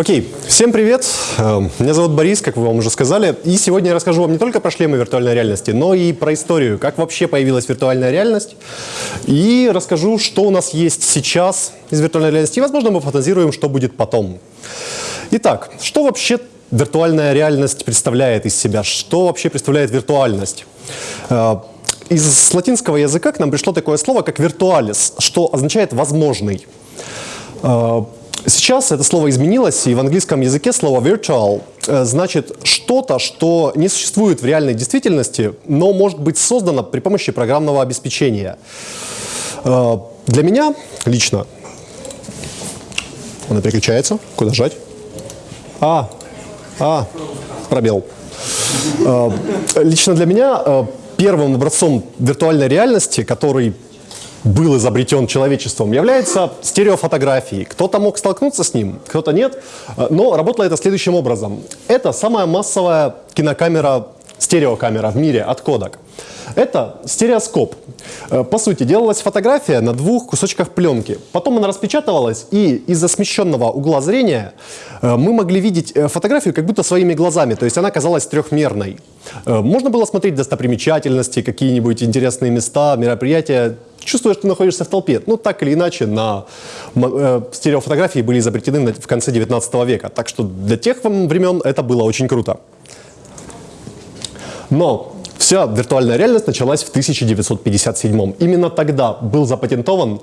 Окей, всем привет. Э, меня зовут Борис, как вы вам уже сказали. И сегодня я расскажу вам не только про шлемы виртуальной реальности, но и про историю, как вообще появилась виртуальная реальность. И расскажу, что у нас есть сейчас из виртуальной реальности. И, возможно, мы фантазируем, что будет потом. Итак, что вообще виртуальная реальность представляет из себя? Что вообще представляет виртуальность? Э, из латинского языка к нам пришло такое слово, как «виртуалис», что означает «возможный». Сейчас это слово изменилось, и в английском языке слово virtual э, значит что-то, что не существует в реальной действительности, но может быть создано при помощи программного обеспечения. Э, для меня лично... Она переключается. Куда жать? А, а, пробел. Э, лично для меня первым образцом виртуальной реальности, который был изобретен человечеством, является стереофотографией. Кто-то мог столкнуться с ним, кто-то нет, но работало это следующим образом. Это самая массовая кинокамера, стереокамера в мире от Kodak. Это стереоскоп. Э, по сути, делалась фотография на двух кусочках пленки. Потом она распечатывалась, и из-за смещенного угла зрения э, мы могли видеть э, фотографию как будто своими глазами, то есть она казалась трехмерной. Можно было смотреть достопримечательности, какие-нибудь интересные места, мероприятия, чувствуя, что находишься в толпе. Ну, так или иначе, на стереофотографии были изобретены в конце 19 века. Так что для тех времен это было очень круто. Но вся виртуальная реальность началась в 1957 Именно тогда был запатентован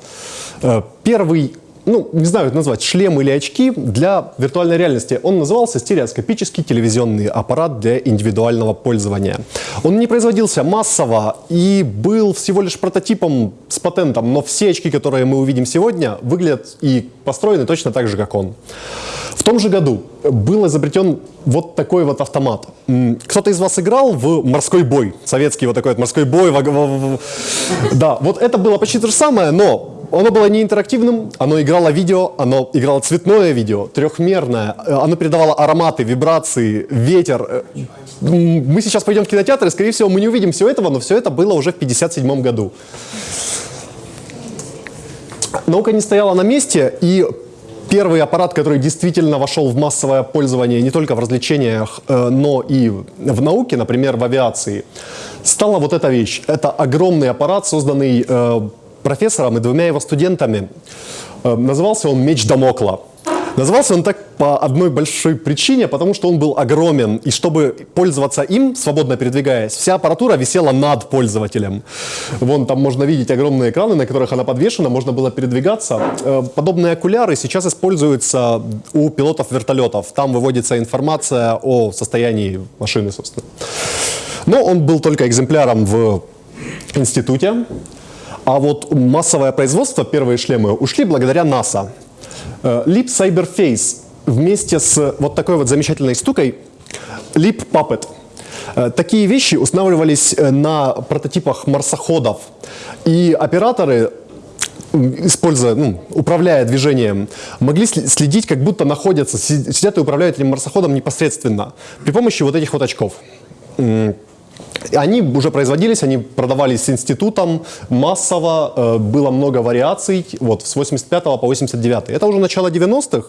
э, первый ну, не знаю, это назвать, шлем или очки для виртуальной реальности. Он назывался стереоскопический телевизионный аппарат для индивидуального пользования. Он не производился массово и был всего лишь прототипом с патентом, но все очки, которые мы увидим сегодня, выглядят и построены точно так же, как он. В том же году был изобретен вот такой вот автомат. Кто-то из вас играл в морской бой? Советский вот такой вот морской бой. Да, вот это было почти то же самое, но оно было не интерактивным, оно играло видео, оно играло цветное видео, трехмерное, э, оно передавало ароматы, вибрации, ветер. Э, мы сейчас пойдем в кинотеатр, и, скорее всего, мы не увидим все этого, но все это было уже в 1957 году. Наука не стояла на месте, и первый аппарат, который действительно вошел в массовое пользование не только в развлечениях, э, но и в науке, например, в авиации, стала вот эта вещь. Это огромный аппарат, созданный профессором и двумя его студентами. Э, назывался он «Меч Дамокла». Назывался он так по одной большой причине, потому что он был огромен, и чтобы пользоваться им, свободно передвигаясь, вся аппаратура висела над пользователем. Вон там можно видеть огромные экраны, на которых она подвешена, можно было передвигаться. Э, подобные окуляры сейчас используются у пилотов вертолетов. Там выводится информация о состоянии машины, собственно. Но он был только экземпляром в институте, а вот массовое производство, первые шлемы, ушли благодаря НАСА. Э, Leap Cyberface вместе с вот такой вот замечательной штукой Leap Puppet. Э, такие вещи устанавливались э, на прототипах марсоходов. И операторы используя, ну, управляя движением, могли следить, как будто находятся, сидят и управляют этим марсоходом непосредственно при помощи вот этих вот очков. Они уже производились, они продавались институтом массово, э, было много вариаций вот, с 85 по 89. Это уже начало 90-х.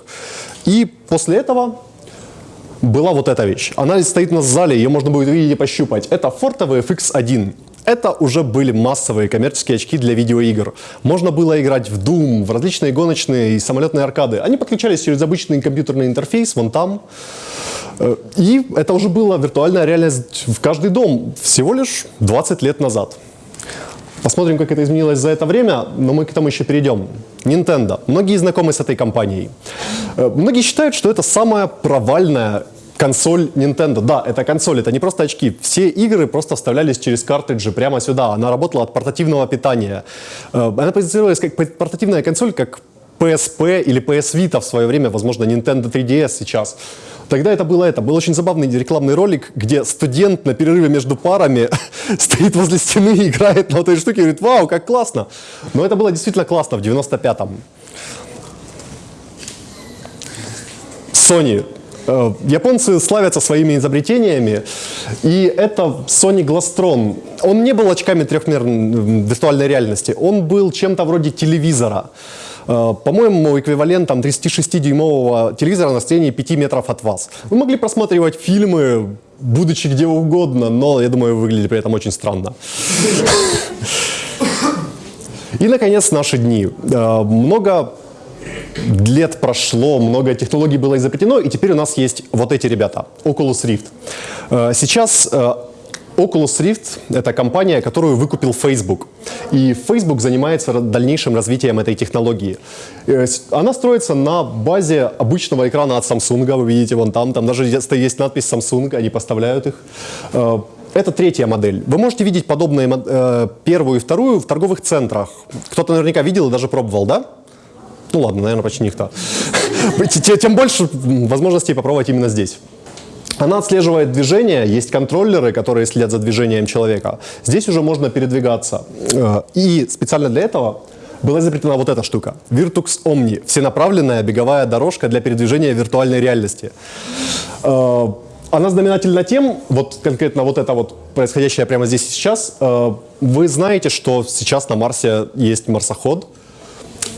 И после этого была вот эта вещь. Она стоит на зале, ее можно будет увидеть и пощупать. Это Forte VFX1. Это уже были массовые коммерческие очки для видеоигр. Можно было играть в Doom, в различные гоночные и самолетные аркады. Они подключались через обычный компьютерный интерфейс, вон там. Э, и это уже была виртуальная реальность в каждый дом всего лишь 20 лет назад. Посмотрим, как это изменилось за это время, но мы к этому еще перейдем. Nintendo. Многие знакомы с этой компанией. Э, многие считают, что это самая провальная консоль Nintendo. Да, это консоль, это не просто очки. Все игры просто вставлялись через картриджи прямо сюда. Она работала от портативного питания. Э, она позиционировалась как портативная консоль, как PSP или PS Vita в свое время, возможно, Nintendo 3DS сейчас. Тогда это было это. Был очень забавный рекламный ролик, где студент на перерыве между парами стоит возле стены и играет на этой штуке и говорит, вау, как классно. Но это было действительно классно в 95-м. Sony. Э, японцы славятся своими изобретениями, и это Sony Glastron. Он не был очками трехмерной виртуальной реальности, он был чем-то вроде телевизора. Э, По-моему, эквивалентом 36-дюймового телевизора на расстоянии 5 метров от вас. Вы могли просматривать фильмы, будучи где угодно, но, я думаю, вы выглядели при этом очень странно. И, наконец, наши дни. Э, Много лет прошло, много технологий было изобретено, и теперь у нас есть вот эти ребята, Oculus Rift. Э, Сейчас э, Oculus Rift — это компания, которую выкупил Facebook. И Facebook занимается дальнейшим развитием этой технологии. Э, Она строится на базе обычного экрана от Samsung. Вы видите вон там, там даже есть надпись Samsung, они поставляют их. Это третья модель. Вы можете видеть подобные э, первую и вторую в торговых центрах. Кто-то наверняка видел и даже пробовал, да? Ну ладно, наверное, почти никто. Те- Тем больше возможностей попробовать именно здесь. Она отслеживает движение, есть контроллеры, которые следят за движением человека. Здесь уже можно передвигаться. Э, И специально для этого была изобретена вот эта штука. Virtux Omni. Всенаправленная беговая дорожка для передвижения виртуальной реальности. Э, Она знаменательна тем, вот конкретно вот это вот происходящее прямо здесь сейчас, э, вы знаете, что сейчас на Марсе есть марсоход,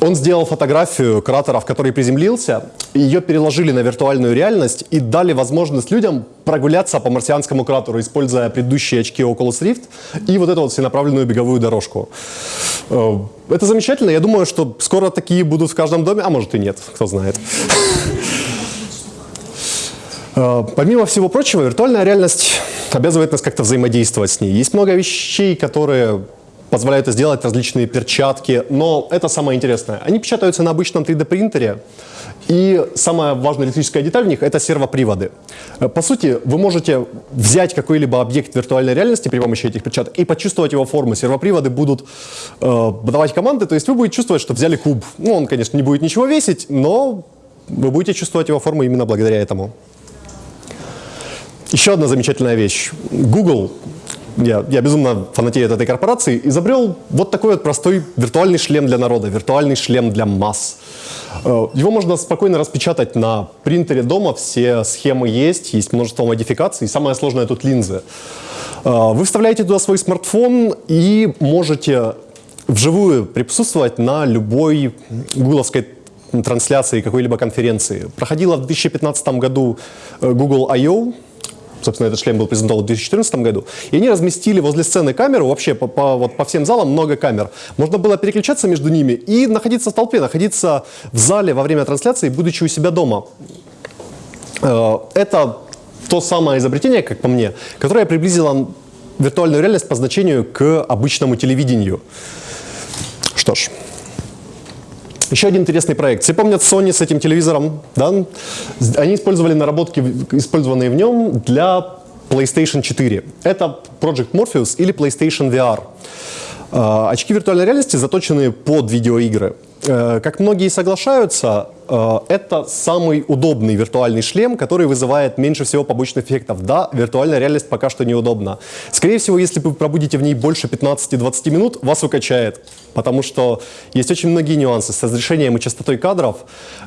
он сделал фотографию кратера, в который приземлился, ее переложили на виртуальную реальность и дали возможность людям прогуляться по марсианскому кратеру, используя предыдущие очки Oculus Rift и вот эту вот всенаправленную беговую дорожку. Э, Это замечательно. Я думаю, что скоро такие будут в каждом доме, а может и нет, кто знает. Э, Помимо всего прочего, виртуальная реальность обязывает нас как-то взаимодействовать с ней. Есть много вещей, которые позволяют сделать, различные перчатки, но это самое интересное. Они печатаются на обычном 3D принтере, и самая важная электрическая деталь в них — это сервоприводы. Э, По сути, вы можете взять какой-либо объект виртуальной реальности при помощи этих перчаток и почувствовать его форму. Сервоприводы будут э, давать команды, то есть вы будете чувствовать, что взяли куб. Ну, он, конечно, не будет ничего весить, но вы будете чувствовать его форму именно благодаря этому. Еще одна замечательная вещь. Google, я, я безумно фанатею от этой корпорации, изобрел вот такой вот простой виртуальный шлем для народа, виртуальный шлем для масс. Э, Его можно спокойно распечатать на принтере дома, все схемы есть, есть множество модификаций, и самое сложное тут линзы. Э, Вы вставляете туда свой смартфон и можете вживую присутствовать на любой гугловской трансляции какой-либо конференции. Проходила в 2015 году э, Google I.O., собственно, этот шлем был презентован в 2014 году, и они разместили возле сцены камеру, вообще по, по- вот по всем залам много камер. Можно было переключаться между ними и находиться в толпе, находиться в зале во время трансляции, будучи у себя дома. Э, Это то самое изобретение, как по мне, которое приблизило виртуальную реальность по значению к обычному телевидению. Что ж, еще один интересный проект. Все помнят Sony с этим телевизором, да? Они использовали наработки, использованные в нем для PlayStation 4. Это Project Morpheus или PlayStation VR. Э, Очки виртуальной реальности заточены под видеоигры. Э, Как многие соглашаются, это самый удобный виртуальный шлем, который вызывает меньше всего побочных эффектов. Да, виртуальная реальность пока что неудобна. Скорее всего, если вы пробудете в ней больше 15-20 минут, вас укачает. Потому что есть очень многие нюансы с разрешением и частотой кадров,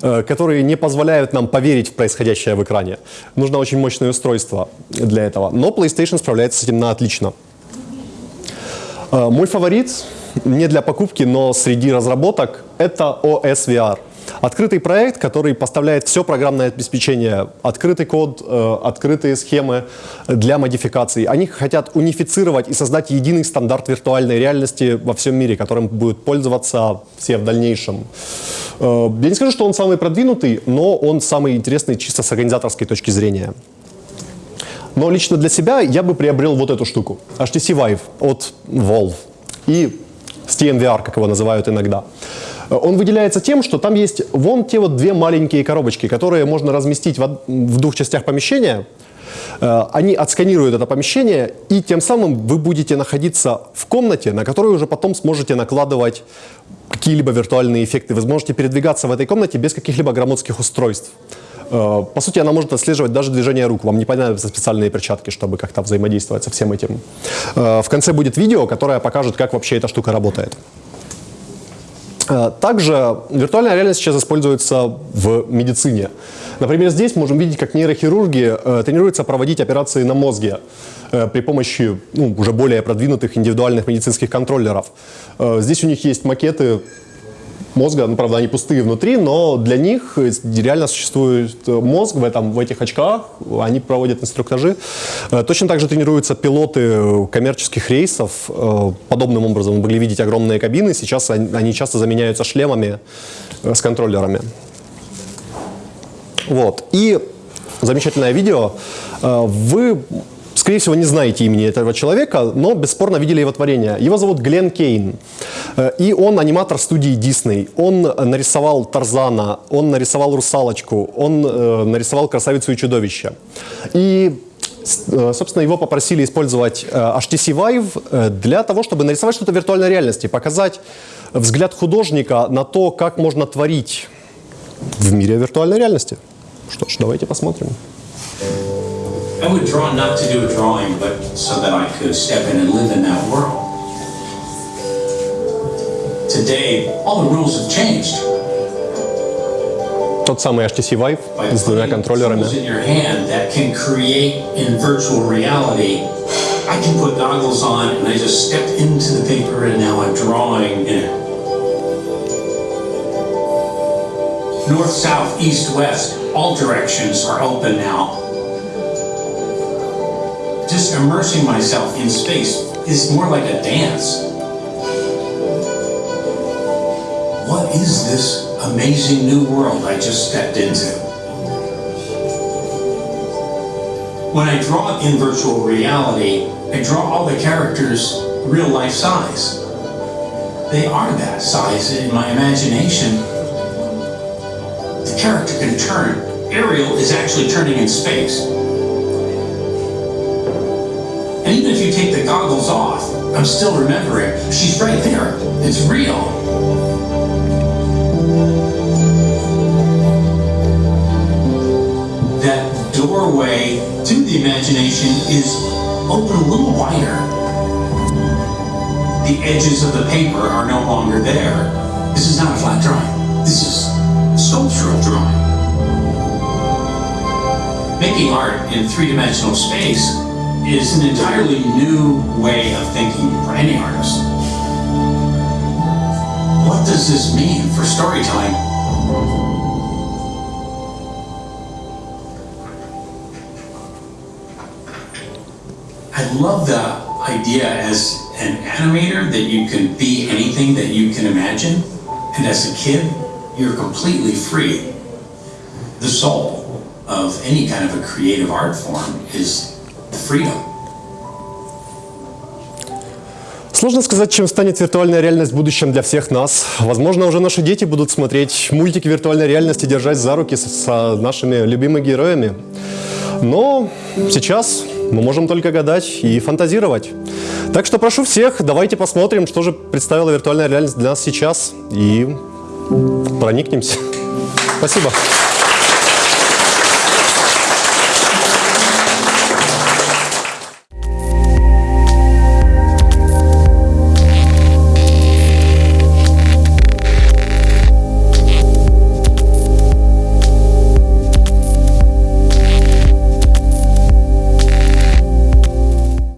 э, которые не позволяют нам поверить в происходящее в экране. Нужно очень мощное устройство для этого. Но PlayStation справляется с этим на отлично. Э, Мой фаворит, не для покупки, но среди разработок, это OS VR. Открытый проект, который поставляет все программное обеспечение, открытый код, э, открытые схемы для модификаций. Они хотят унифицировать и создать единый стандарт виртуальной реальности во всем мире, которым будут пользоваться все в дальнейшем. Э, Я не скажу, что он самый продвинутый, но он самый интересный чисто с организаторской точки зрения. Но лично для себя я бы приобрел вот эту штуку. HTC Vive от Valve. И SteamVR, как его называют иногда. Он выделяется тем, что там есть вон те вот две маленькие коробочки, которые можно разместить в двух частях помещения. Э, Они отсканируют это помещение, и тем самым вы будете находиться в комнате, на которую уже потом сможете накладывать какие-либо виртуальные эффекты. Вы сможете передвигаться в этой комнате без каких-либо громоздких устройств. Э, По сути, она может отслеживать даже движение рук. Вам не понадобятся специальные перчатки, чтобы как-то взаимодействовать со всем этим. Э, В конце будет видео, которое покажет, как вообще эта штука работает. Э, Также виртуальная реальность сейчас используется в медицине. Например, здесь можем видеть, как нейрохирурги э, тренируются проводить операции на мозге э, при помощи ну, уже более продвинутых индивидуальных медицинских контроллеров. Здесь у них есть макеты мозга, ну, правда, они пустые внутри, но для них реально существует мозг в, этом, в этих очках, они проводят инструктажи. Э, точно так же тренируются пилоты коммерческих рейсов. Э, подобным образом вы могли видеть огромные кабины, сейчас они часто заменяются шлемами с контроллерами. Вот. И замечательное видео. Вы Скорее всего, не знаете имени этого человека, но бесспорно видели его творение. Его зовут Глен Кейн, э, и он аниматор студии Дисней. Он нарисовал Тарзана, он нарисовал Русалочку, он э, нарисовал Красавицу и Чудовище. И э, собственно, его попросили использовать HTC Vive для того, чтобы нарисовать что-то в виртуальной реальности, показать взгляд художника на то, как можно творить в мире виртуальной реальности. Что ж, давайте посмотрим. I would draw not to do a drawing, but so that I could step in and live in that world. Today, all the rules have changed. Тот самый HTC Vive с двумя контроллерами. in your hand that can create in virtual reality. I can put goggles on and I just stepped into the paper and now I'm drawing in it. North, south, east, west, all directions are open now just immersing myself in space is more like a dance. What is this amazing new world I just stepped into? When I draw in virtual reality, I draw all the characters real life size. They are that size in my imagination. The character can turn. Ariel is actually turning in space. I'm still remembering, she's right there. It's real. That doorway to the imagination is open a little wider. The edges of the paper are no longer there. This is not a flat drawing. This is sculptural drawing. Making art in three-dimensional space is an entirely new way of thinking for any artist. What does this mean for storytelling? I love the idea as an animator that you can be anything that you can imagine. And as a kid, you're completely free. The soul of any kind of a creative art form is Сложно сказать, чем станет виртуальная реальность в будущем для всех нас. Возможно, уже наши дети будут смотреть мультики виртуальной реальности, держась за руки с, с нашими любимыми героями. Но сейчас мы можем только гадать и фантазировать. Так что прошу всех, давайте посмотрим, что же представила виртуальная реальность для нас сейчас и проникнемся. Спасибо.